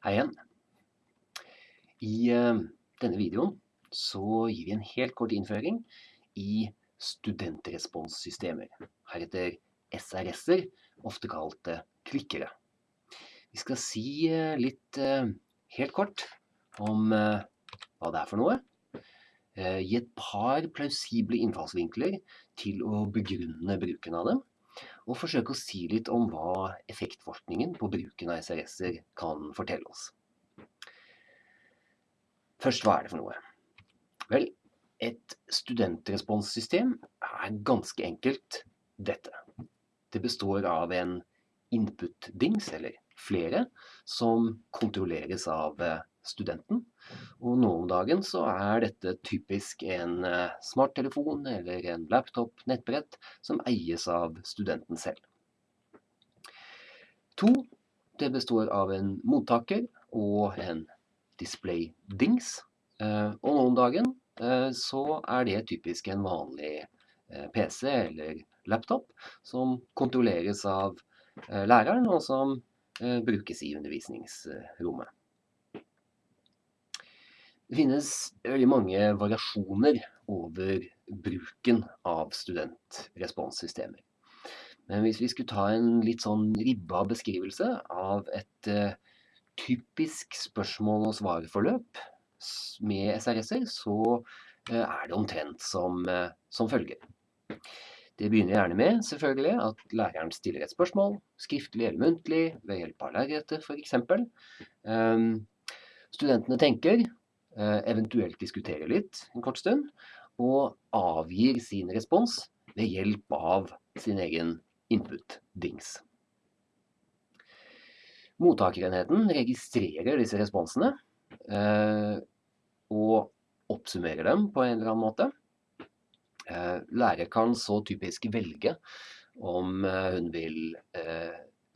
Hei igjen. I eh, denne videoen så gir vi en helt kort innføring i studentresponssystemer, heretter SRS-er, ofte kalt eh, klikkere. Vi skal si eh, litt helt kort om hva det er for noe, gi et par plausible innfallsvinkler til å begrunne bruken av dem, og forsøke å si litt om hva effektforskningen på bruken av SRS-er kan fortelle oss. Først, hva er det for noe? Vel, et studentresponssystem er ganske enkelt dette. Det består av en input-dings, eller flere, som kontrolleres av eh, studenten. Og nå om dagen så er dette typisk en eh, smarttelefon eller en laptop, nettbrett, som eies av studenten selv. To, det består av en mottaker og en display-dings. Eh, og nå om dagen så er det typisk en vanlig PC eller laptop som kontrolleres av læreren, og som brukes i undervisningsrommet. Det finnes veldig mange variasjoner over bruken av studentresponssystemer. Men hvis vi skulle ta en litt sånn ribba beskrivelse av et uh, typisk spørsmål- og svarforløp med SRS-er, så uh, er det omtrent som, uh, som, følger. Det begynner gjerne med selvfølgelig at læreren stiller et spørsmål, skriftlig eller muntlig, ved hjelp av lerretet f.eks. Um, studentene tenker, Eh, eventuelt diskuterer litt en kort stund, og avgir sin respons ved hjelp av sin egen input-dings. Mottakerenheten registrerer disse responsene eh, og oppsummerer dem på en eller annen måte. Eh, lærer kan så typisk velge om hun vil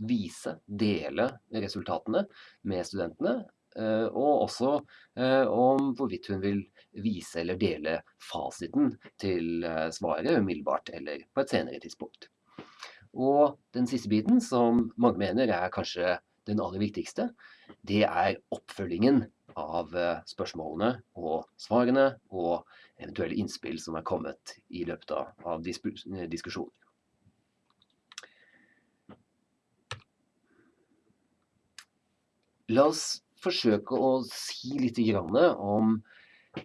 vise, dele resultatene med studentene, Eh, og også eh, om hvorvidt hun vil vise eller dele fasiten til eh, svaret umiddelbart eller på et senere tidspunkt. Og den siste biten, som mange mener er kanskje den aller viktigste, det er oppfølgingen av spørsmålene og svarene og eventuelle innspill som er kommet i løpet av diskusjonen. La oss forsøke å si litt om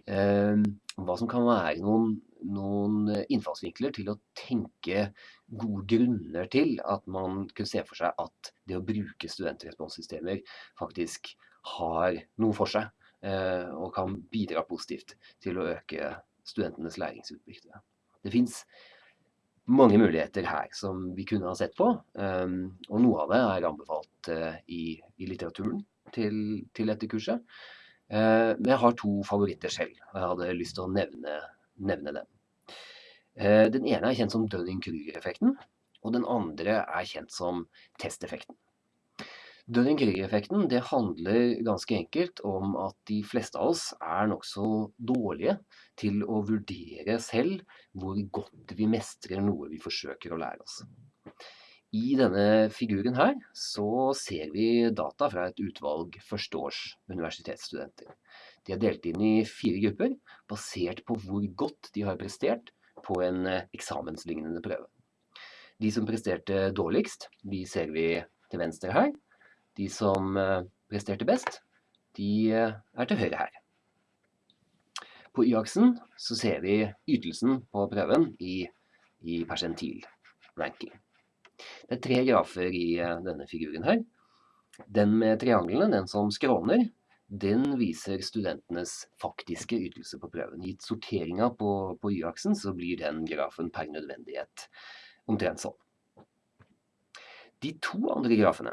eh, hva som kan være noen, noen, innfallsvinkler til å tenke gode grunner til at man kunne se for seg at det å bruke studentresponssystemer faktisk har noe for seg, eh, og kan bidra positivt til å øke studentenes læringsutbytte. Det fins mange muligheter her som vi kunne ha sett på, um, og noe av det er anbefalt uh, i, i, litteraturen til, til dette kurset. Eh, men jeg har to favoritter selv, og jeg hadde lyst til å nevne, nevne dem. Eh, den ene er kjent som Dunning-Kruger-effekten, og den andre er kjent som testeffekten. Dunning-Kruger-effekten handler ganske enkelt om at de fleste av oss er nokså dårlige til å vurdere selv hvor godt vi mestrer noe vi forsøker å lære oss. I denne figuren her så ser vi data fra et utvalg førsteårs universitetsstudenter. De er delt inn i fire grupper, basert på hvor godt de har prestert på en eh, eksamenslignende prøve. De som presterte dårligst, de ser vi til venstre her. De som eh, presterte best, de eh, er til høyre her. På Y-aksen så ser vi ytelsen på prøven i, i persentil ranking. Det er tre grafer i eh, denne figuren her. Den med trianglene, den som skråner, den viser studentenes faktiske ytelse på prøven. Gitt sorteringa på, på Y-aksen, så blir den grafen per nødvendighet omtrent sånn. De to andre grafene,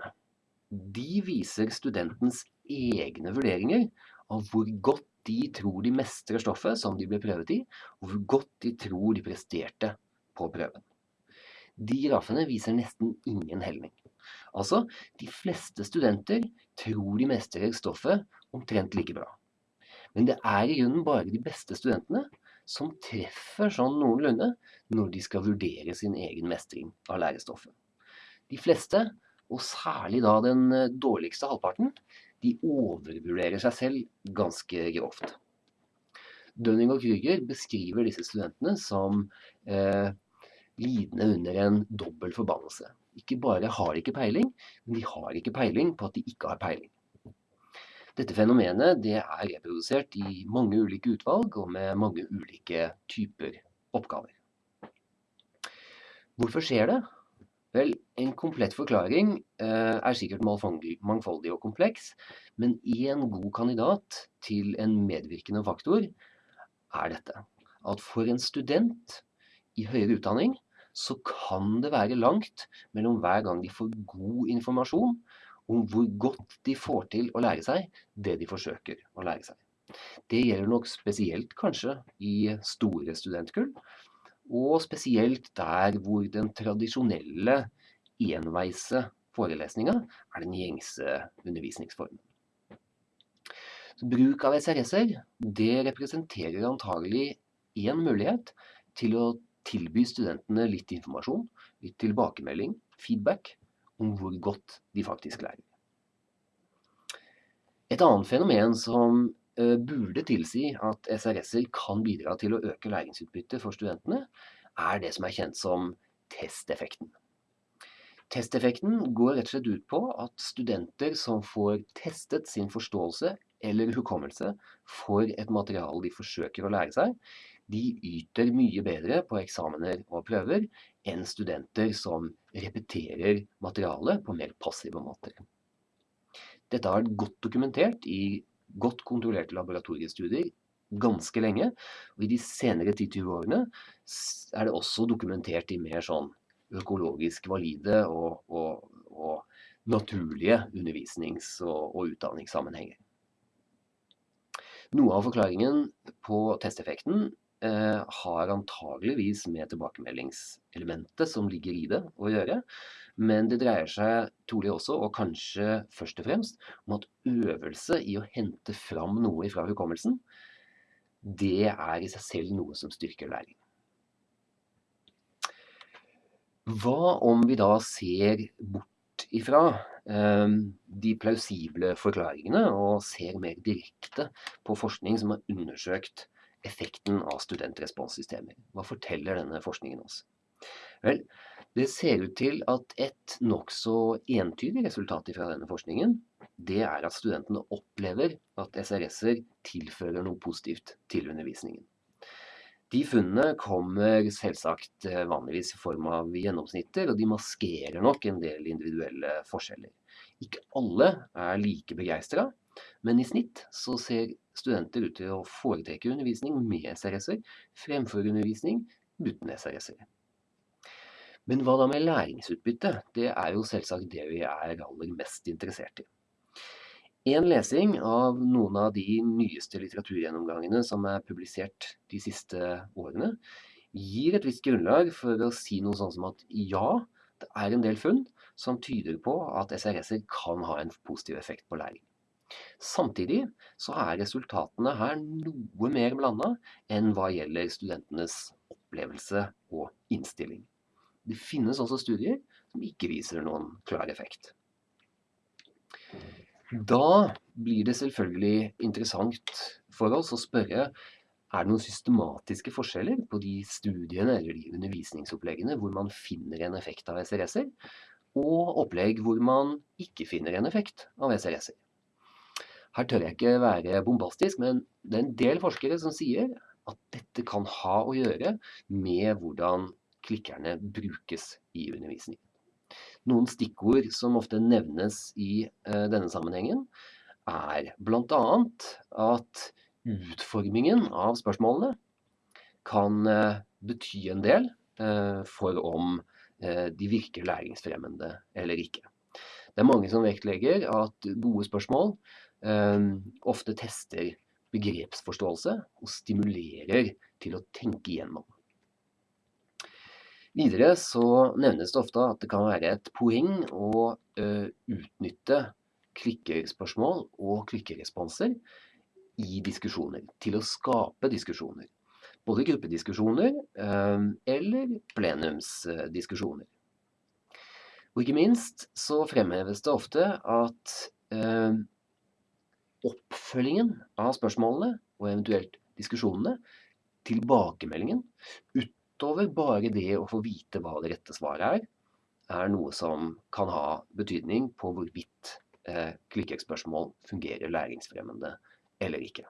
de viser studentens egne vurderinger av hvor godt de tror de mestrer stoffet som de ble prøvet i, og hvor godt de tror de presterte på prøven. De grafene viser nesten ingen helning. Altså, de fleste studenter tror de mestrer stoffet omtrent like bra. Men det er i grunnen bare de beste studentene som treffer sånn noenlunde når de skal vurdere sin egen mestring av lærestoffet. De fleste, og særlig da den eh, dårligste halvparten, de overvurderer seg selv ganske grovt. Dønning og Krüger beskriver disse studentene som eh, lidende under en dobbel forbannelse. Ikke bare har ikke peiling, men de har ikke peiling på at de ikke har peiling. Dette fenomenet det er reprodusert i mange ulike utvalg og med mange ulike typer oppgaver. Hvorfor skjer det? Vel, en komplett forklaring eh, er sikkert mangfoldig og kompleks, men én god kandidat til en medvirkende faktor er dette. At for en student i høyere utdanning så kan det være langt mellom hver gang de får god informasjon om hvor godt de får til å lære seg det de forsøker å lære seg. Det gjelder nok spesielt kanskje i store studentkull, og spesielt der hvor den tradisjonelle enveise forelesninga er den gjengse undervisningsformen. Bruk av SRS-er representerer antagelig én mulighet til å tilby studentene litt informasjon, litt tilbakemelding, feedback, om hvor godt de faktisk lærer. Et annet fenomen som Eh, burde tilsi at SRS-er kan bidra til å øke læringsutbyttet for studentene, er det som er kjent som testeffekten. Testeffekten går rett og slett ut på at studenter som får testet sin forståelse eller hukommelse for et materiale de forsøker å lære seg, de yter mye bedre på eksamener og prøver enn studenter som repeterer materialet på mer passive måter. Dette har vært godt dokumentert i godt kontrollerte laboratoriestudier ganske lenge. Og i de senere 10-20 årene er det også dokumentert i mer sånn økologisk valide og, og, og naturlige undervisnings- og, og utdanningssammenhenger. Noe av forklaringen på testeffekten har antageligvis med tilbakemeldingselementet som ligger i det å gjøre. Men det dreier seg trolig også, og kanskje først og fremst, om at øvelse i å hente fram noe fra hukommelsen, det er i seg selv noe som styrker læring. Hva om vi da ser bort ifra eh, de plausible forklaringene og ser mer direkte på forskning som har undersøkt effekten av studentresponssystemer? Hva forteller denne forskningen oss? Vel, det ser ut til at et nokså entydig resultat fra denne forskningen, det er at studentene opplever at SRS-er tilfører noe positivt til undervisningen. De funnene kommer selvsagt eh, vanligvis i form av gjennomsnitter, og de maskerer nok en del individuelle forskjeller. Ikke alle er like begeistra, men i snitt så ser studenter ut til å foretrekke undervisning med SRS-er fremfor undervisning uten SRS-er. Men hva da med læringsutbytte? Det er jo selvsagt det vi er aller mest interessert i. En lesing av noen av de nyeste litteraturgjennomgangene som er publisert de siste årene, gir et visst grunnlag for å si noe sånn som at ja, det er en del funn som tyder på at SRS-er kan ha en positiv effekt på læring. Samtidig så er resultatene her noe mer blanda enn hva gjelder studentenes opplevelse og innstilling. Det finnes også studier som ikke viser noen klar effekt. Da blir det selvfølgelig interessant for oss å spørre er det noen systematiske forskjeller på de studiene eller de undervisningsoppleggene hvor man finner en effekt av SRS-er, og opplegg hvor man ikke finner en effekt av SRS-er. Her tør jeg ikke være bombastisk, men det er en del forskere som sier at dette kan ha å gjøre med hvordan klikkerne brukes i undervisningen. Noen stikkord som ofte nevnes i uh, denne sammenhengen, er bl.a. at utformingen av spørsmålene kan uh, bety en del uh, for om de virker læringsfremmende eller ikke. Det er mange som vektlegger at gode spørsmål ofte tester begrepsforståelse og stimulerer til å tenke igjennom. Videre så nevnes det ofte at det kan være et poeng å uh, utnytte klikkerspørsmål og klikkeresponser i diskusjoner, til å skape diskusjoner. Både gruppediskusjoner uh, eller plenumsdiskusjoner. Og ikke minst så fremheves det ofte at uh, oppfølgingen av spørsmålene og eventuelt diskusjonene, tilbakemeldingen, utover bare det å få vite hva det rette svaret er, er noe som kan ha betydning på hvorvidt eh, klikkekspørsmål fungerer læringsfremmende eller ikke.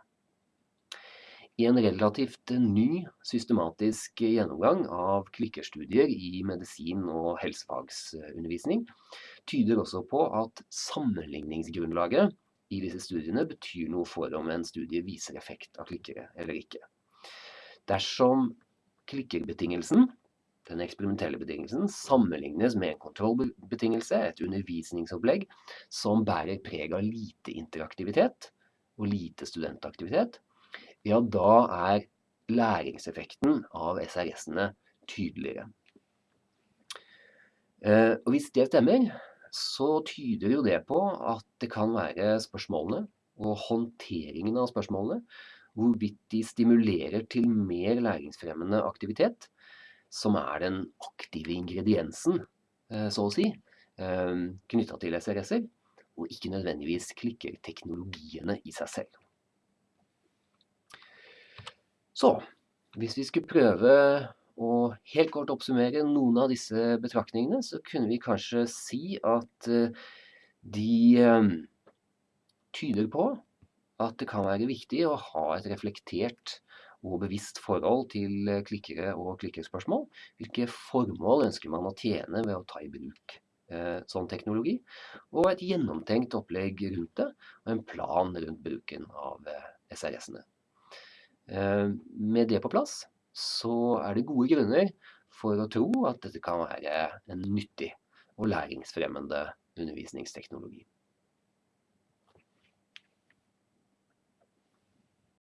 I en relativt ny systematisk gjennomgang av klikkerstudier i medisin- og helsefagsundervisning tyder også på at sammenligningsgrunnlaget i disse studiene betyr noe for om en studie viser effekt av klikkere eller ikke. Dersom klikkerbetingelsen den eksperimentelle betingelsen sammenlignes med en kontrollbetingelse, et undervisningsopplegg, som bærer preg av lite interaktivitet og lite studentaktivitet, ja, da er læringseffekten av SRS-ene tydeligere. Eh, og hvis det stemmer, så tyder jo det på at det kan være spørsmålene og håndteringen av spørsmålene, hvorvidt de stimulerer til mer læringsfremmende aktivitet, som er den aktive ingrediensen, eh, så å si, eh, knytta til SRS-er, og ikke nødvendigvis klikker teknologiene i seg selv. Så hvis vi skulle prøve å helt kort oppsummere noen av disse betraktningene, så kunne vi kanskje si at eh, de tyder på at det kan være viktig å ha et reflektert og bevisst forhold til eh, klikkere og klikkerspørsmål. Hvilke formål ønsker man å tjene ved å ta i bruk eh, sånn teknologi? Og et gjennomtenkt opplegg rundt det, og en plan rundt bruken av eh, SRS-ene. Eh, med det på plass, så er det gode grunner for å tro at dette kan være en nyttig og læringsfremmende undervisningsteknologi.